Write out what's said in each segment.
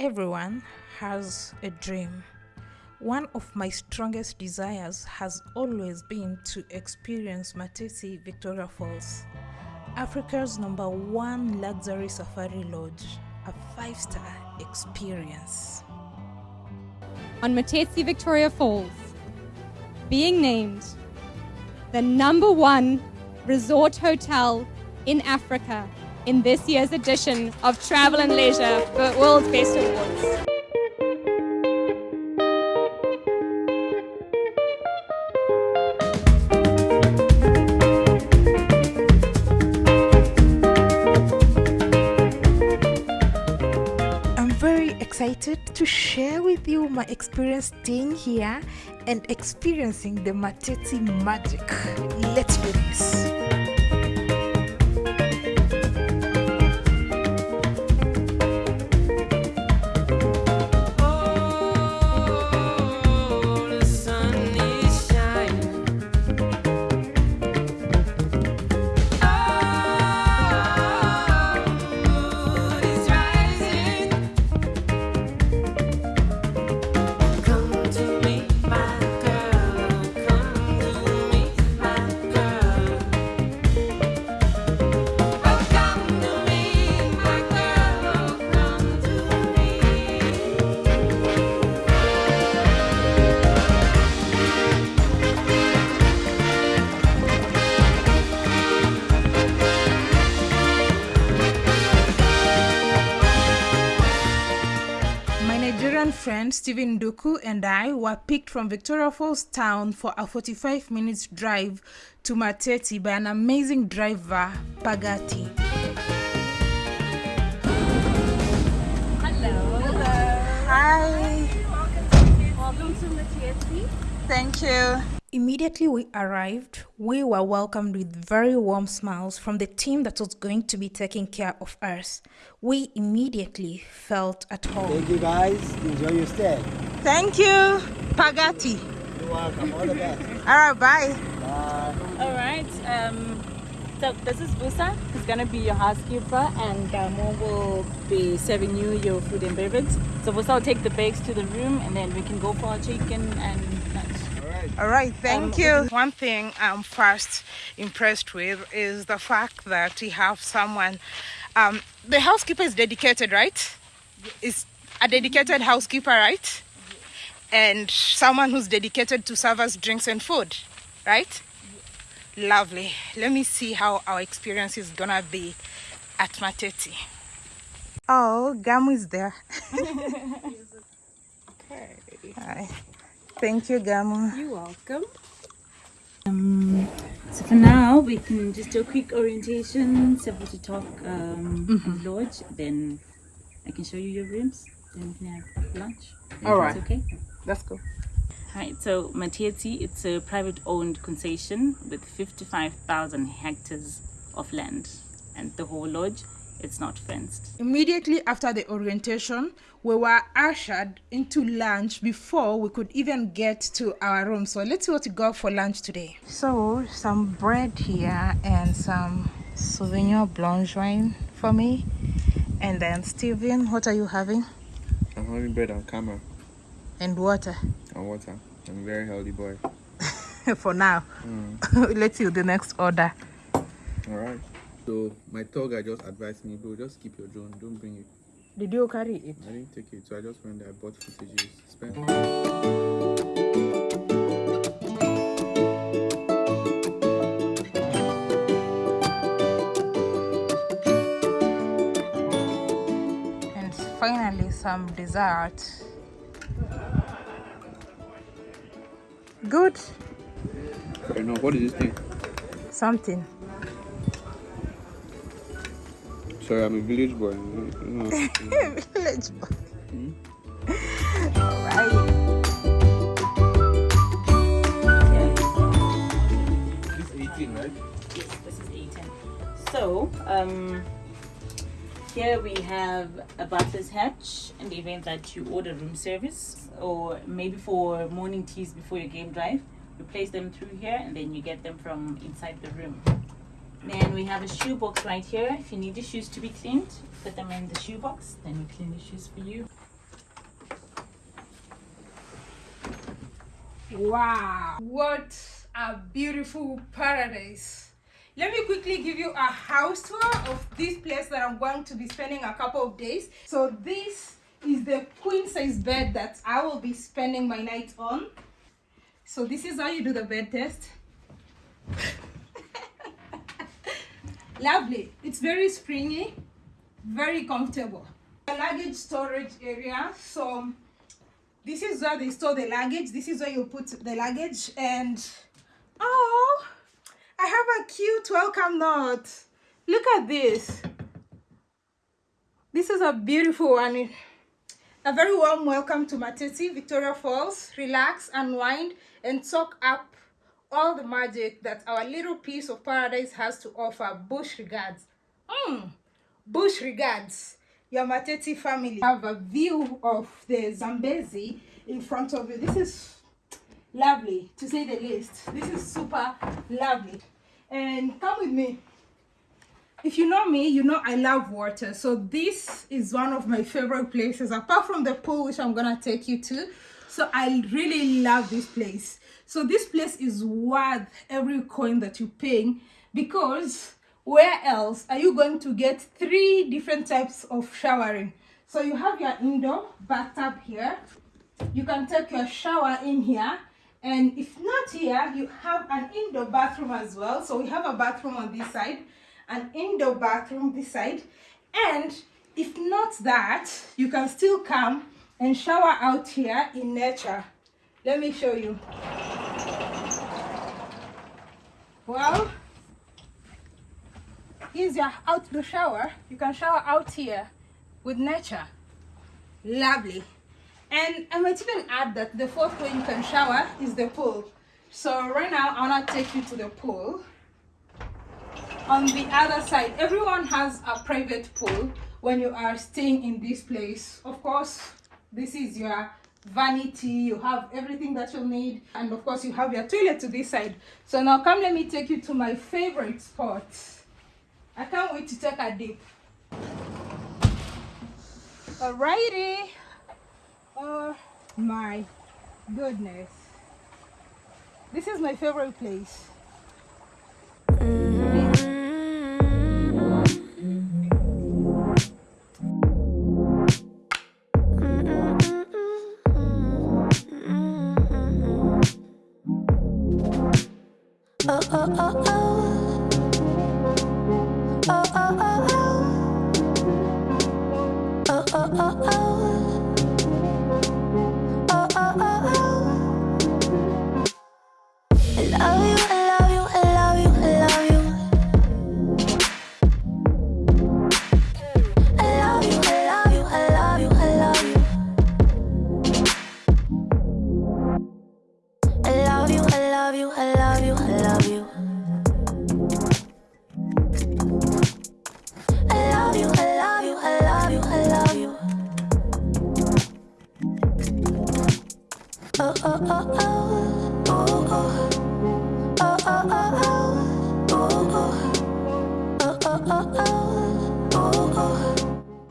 Everyone has a dream. One of my strongest desires has always been to experience Matetsi Victoria Falls, Africa's number one luxury safari lodge, a five star experience. on Matetsi Victoria Falls, being named the number one resort hotel in Africa in this year's edition of Travel and Leisure for World's Best Awards. I'm very excited to share with you my experience staying here and experiencing the Matetsi magic. Let's do this. Stephen Duku and I were picked from Victoria Falls town for a 45 minutes drive to Matetsi by an amazing driver, Pagati. Hello. Hi. Welcome to Matetsi. Thank you. Immediately we arrived, we were welcomed with very warm smiles from the team that was going to be taking care of us. We immediately felt at home. Thank you guys. Enjoy your stay. Thank you, Pagati. You're welcome. All the best. All right, bye. Bye. All right. Um, so this is Busa. He's gonna be your housekeeper, and Gamo will be serving you your food and beverage. So Busa will take the bags to the room, and then we can go for our chicken and lunch. All right, thank Um, you. One thing I'm first impressed with is the fact that we have someone. Um, the housekeeper is dedicated, right? Is a dedicated housekeeper, right? And someone who's dedicated to serve us drinks and food, right? Lovely. Let me see how our experience is gonna be at Matetsi. Oh, Gamu is there. Hi. Thank you, Gamu. You're welcome. Um, so for now, we can just do a quick orientation, simple to talk um, on the lodge. Then I can show you your rooms. Then we can have lunch. All right. If right. it's okay. Let's go. Right, so Matetsi, it's a private owned concession with 55,000 hectares of land. And the whole lodge, it's not fenced. Immediately after the orientation, we were ushered into lunch before we could even get to our room. So let's see what we got for lunch today. So some bread here and some Sauvignon Blanc wine for me. And then Steven, what are you having? I'm having bread and camera And water and water. I'm a very healthy boy. for now. Mm. let's see the next order. Alright. So my tour guide just advised me, bro, just keep your drone, don't bring it. Did you carry it? I didn't take it, so I just went there, I bought footages, spent And finally some dessert. Good. fair enough. What is this thing? Something. Sorry, I'm a village boy. know, you. Village boy. Alright. This 18, right? Yes, this is 18. So, um, here we have a butler's hatch in the event that you order room service or maybe for morning teas before your game drive. You place them through here and then you get them from inside the room. Then we have a shoe box right here. If you need the shoes to be cleaned, put them in the shoe box, then we clean the shoes for you. Wow, what a beautiful paradise. Let me quickly give you a house tour of this place that I'm going to be spending a couple of days. So this is the queen size bed that I will be spending my night on. So this is how you do the bed test. Lovely. It's very springy, very comfortable. The luggage storage area. So this is where they store the luggage. This is where you put the luggage and oh, I have a cute welcome note. Look at this. This is a beautiful one. A very warm welcome to Matetsi, Victoria Falls. Relax, unwind, and soak up all the magic that our little piece of paradise has to offer. Bush regards. Mm. Bush regards. Your Matetsi family have a view of the Zambezi in front of you. This is lovely to say the least. This is super lovely. And come with me. If you know me, you know I love water. So this is one of my favorite places apart from the pool which I'm going to take you to. So I really love this place. So this place is worth every coin that you're paying because where else are you going to get three different types of showering? So you have your indoor bathtub here. You can take your shower in here. And if not here, you have an indoor bathroom as well. So we have a bathroom on this side, an indoor bathroom this side. And if not that, you can still come and shower out here in nature. Let me show you. Well, here's your outdoor shower. You can shower out here with nature. Lovely. And I might even add that the fourth way you can shower is the pool. So right now I wanna take you to the pool. On the other side, everyone has a private pool when you are staying in this place. Of course, this is your vanity, you have everything that you need, and of course you have your toilet to this side. So now come let me take you to my favorite spot. I can't wait to take a dip. Alrighty. Oh my goodness. This is my favorite place. Oh, oh, oh. oh. oh, oh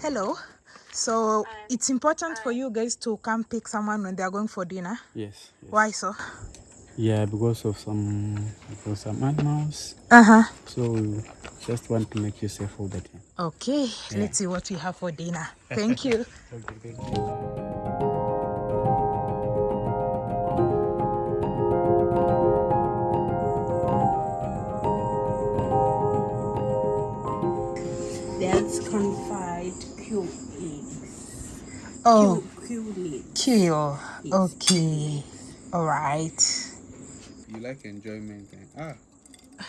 Hello. So it's important for you guys to come pick someone when they are going for dinner. Yes, yes. Why so? Yeah, because of some because some animals. Uh-huh. So we just want to make you safe all the time. Okay, let's see what we have for dinner. Thank you. Okay, thank you. That's confide cube eggs. Oh, Cube eggs. kill. Okay. All right. You like enjoyment. eh? Ah,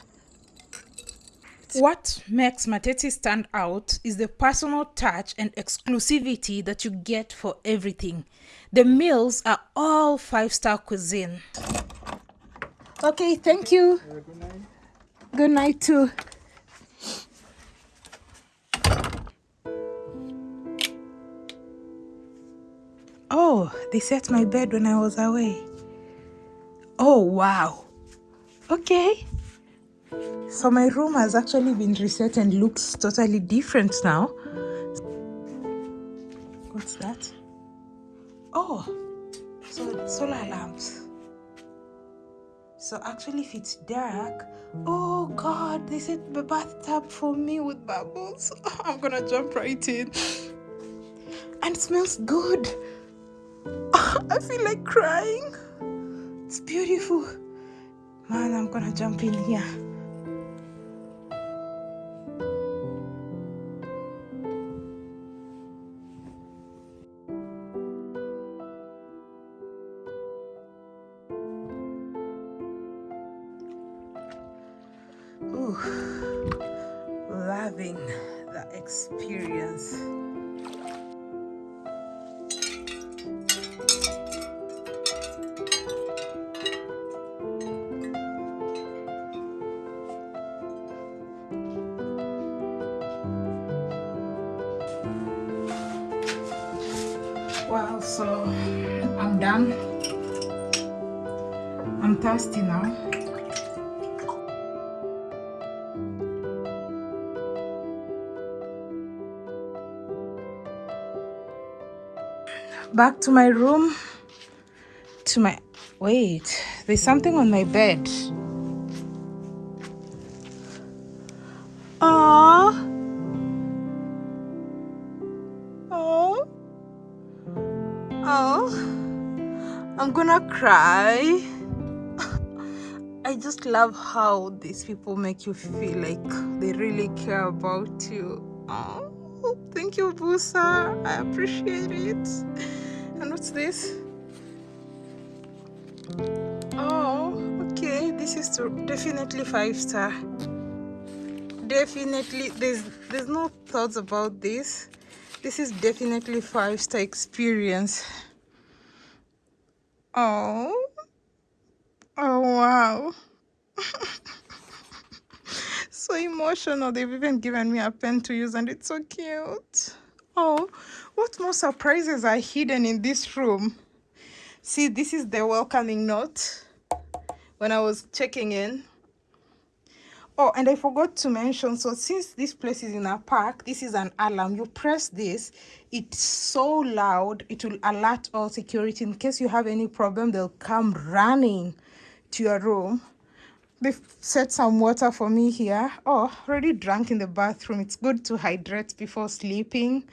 What makes Matetsi stand out is the personal touch and exclusivity that you get for everything. The meals are all five star cuisine. Okay, thank you. Good night. Good night, too. Oh, they set my bed when I was away. Oh, wow. Okay. So my room has actually been reset and looks totally different now. What's that? Oh, so solar lamps. So actually, if it's dark, oh God, they set the bathtub for me with bubbles. I'm gonna jump right in. And it smells good. I feel like crying. It's beautiful. Man, I'm gonna jump in here. Wow, so I'm done. I'm thirsty now. back to my room to my wait there's something on my bed Oh. I'm gonna cry. I just love how these people make you feel like they really care about you. Oh, thank you, Busa. I appreciate it. And what's this? Oh, okay. This is definitely five star. Definitely, there's there's no thoughts about this. This is definitely five star experience. Oh, oh wow. so emotional. They've even given me a pen to use, and it's so cute. Oh, what more surprises are hidden in this room? See, this is the welcoming note when I was checking in. Oh, and I forgot to mention so, since this place is in a park, this is an alarm. You press this, it's so loud, it will alert all security. In case you have any problem, they'll come running to your room. They've set some water for me here. Oh, already drank in the bathroom. It's good to hydrate before sleeping.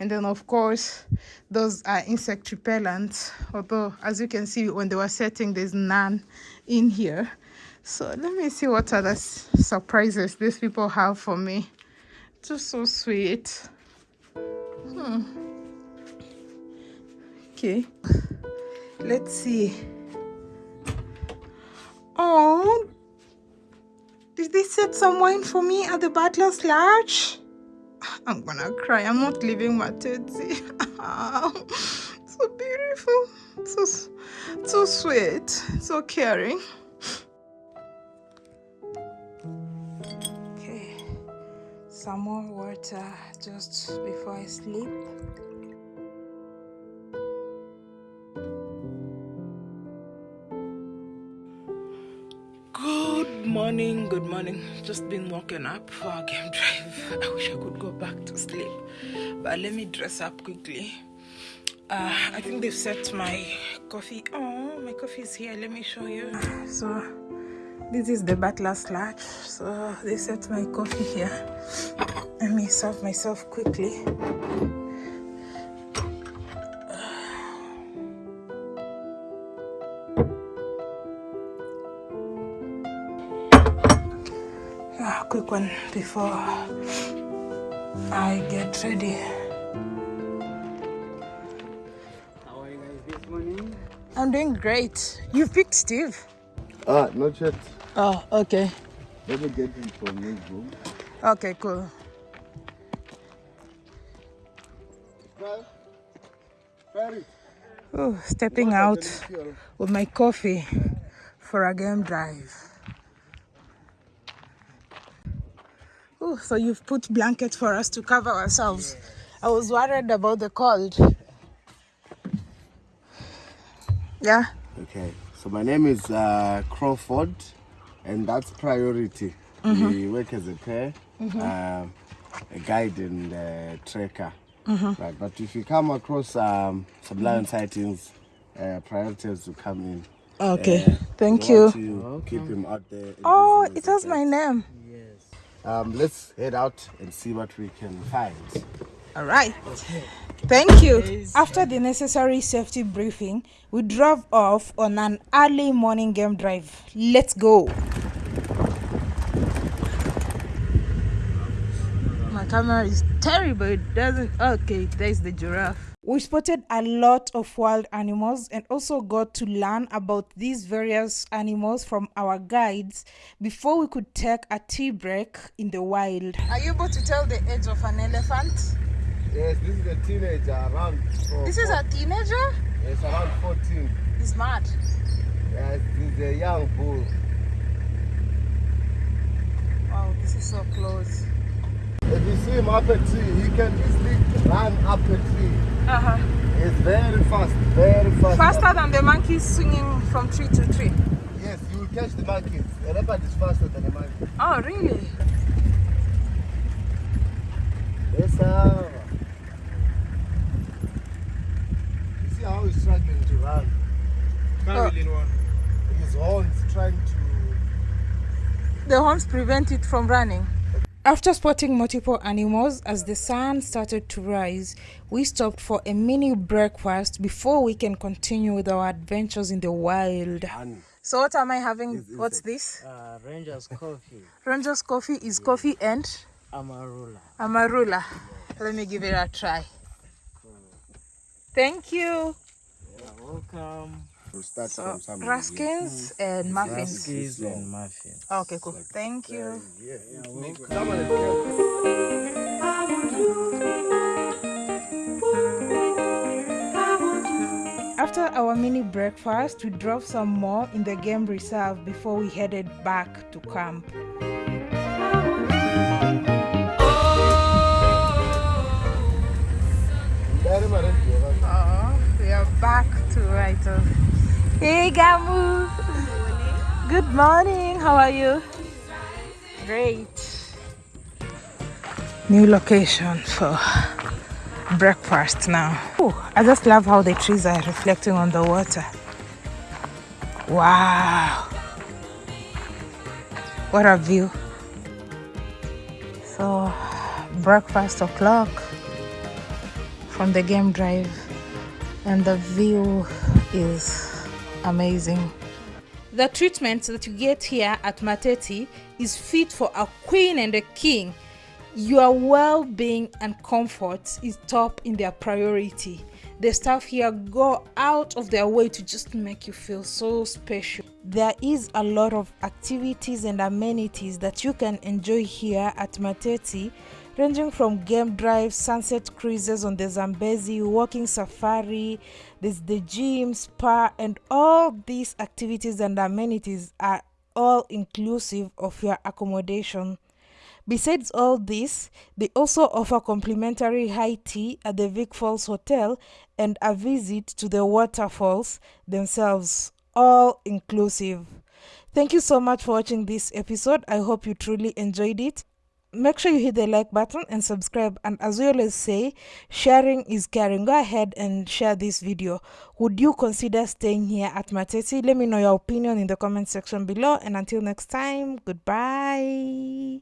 And then, of course, those are insect repellents. Although, as you can see, when they were setting, there's none in here. So let me see what other surprises these people have for me. Just so sweet. Hmm. Okay. Let's see. Oh, did they set some wine for me at the butler's lodge? I'm gonna cry. I'm not leaving my teddy. so beautiful. So, so sweet. So caring. Some more water just before I sleep. Good morning, good morning. Just been woken up for a game drive. I wish I could go back to sleep. But let me dress up quickly. Uh, I think they've set my coffee. Oh, my coffee is here. Let me show you. So, this is the butler's lodge. So, they set my coffee here. Let me serve myself quickly. Yeah, quick one before I get ready. How are you guys this morning? I'm doing great. You picked Steve. Ah, not yet. Oh, okay. Let me get him from his room. Okay, cool. Oh, stepping out with my coffee for a game drive. Oh, so you've put blankets for us to cover ourselves. I was worried about the cold. Yeah. Okay, so my name is uh, Crawford, and that's priority. We work as a pair, um, a guide and a tracker. Right, but if you come across um, some lion sightings, uh, priority is to come in. Okay. Uh, Thank you. keep him out there. Oh, it has my name. Um, let's head out and see what we can find. All right. Thank you. Uh, After the necessary safety briefing, we drove off on an early morning game drive. Let's go. My camera is terrible. It doesn't. Okay, there's the giraffe. We spotted a lot of wild animals and also got to learn about these various animals from our guides before we could take a tea break in the wild. Are you able to tell the age of an elephant? Yes, this is a teenager around. four- This is a teenager? Yes, around 14. He's mad. Yes, this is a young bull. Wow, this is so close. If you see him up a tree, he can easily run up a tree. Uh huh. It's very fast, very fast. Faster than the monkeys swinging from tree to tree. Yes, you will catch the monkeys. A leopard is faster than a monkey. Oh, really? Yes, sir. You see how he's struggling to run. Can't really run. His horns trying to. The horns prevent it from running. After spotting multiple animals as the sun started to rise, we stopped for a mini breakfast before we can continue with our adventures in the wild. So what am I having? What's this? Uh, Rangers Coffee, Rangers coffee is coffee and Amarula. amarula. Let me give it a try. Thank you. You're welcome. We'll start So from somewhere. raskins hmm. and muffins. Cookies and muffins. Oh, okay, cool. Thank you. Someone is careful. After our mini breakfast, we drove some more in the game reserve before we headed back to camp. Back to Raito. Hey, Gamu. Good morning. How are you? Great. New location for breakfast now. Oh, I just love how the trees are reflecting on the water. Wow. What a view. So, breakfast o'clock from the game drive and the view is amazing. The treatment that you get here at Matetsi is fit for a queen and a king. Your well being and comfort is top in their priority. The staff here go out of their way to just make you feel so special. There is a lot of activities and amenities that you can enjoy here at Matetsi, ranging from game drive, sunset cruises on the Zambezi, walking safari, there's the gym, spa, and all these activities and amenities are all inclusive of your accommodation. Besides all this, they also offer complimentary high tea at the Vic Falls Hotel and a visit to the waterfalls themselves, all inclusive. Thank you so much for watching this episode. I hope you truly enjoyed it. Make sure you hit the like button and subscribe. And as we always say, sharing is caring. Go ahead and share this video. Would you consider staying here at Matetsi? Let me know your opinion in the comment section below. And until next time, goodbye.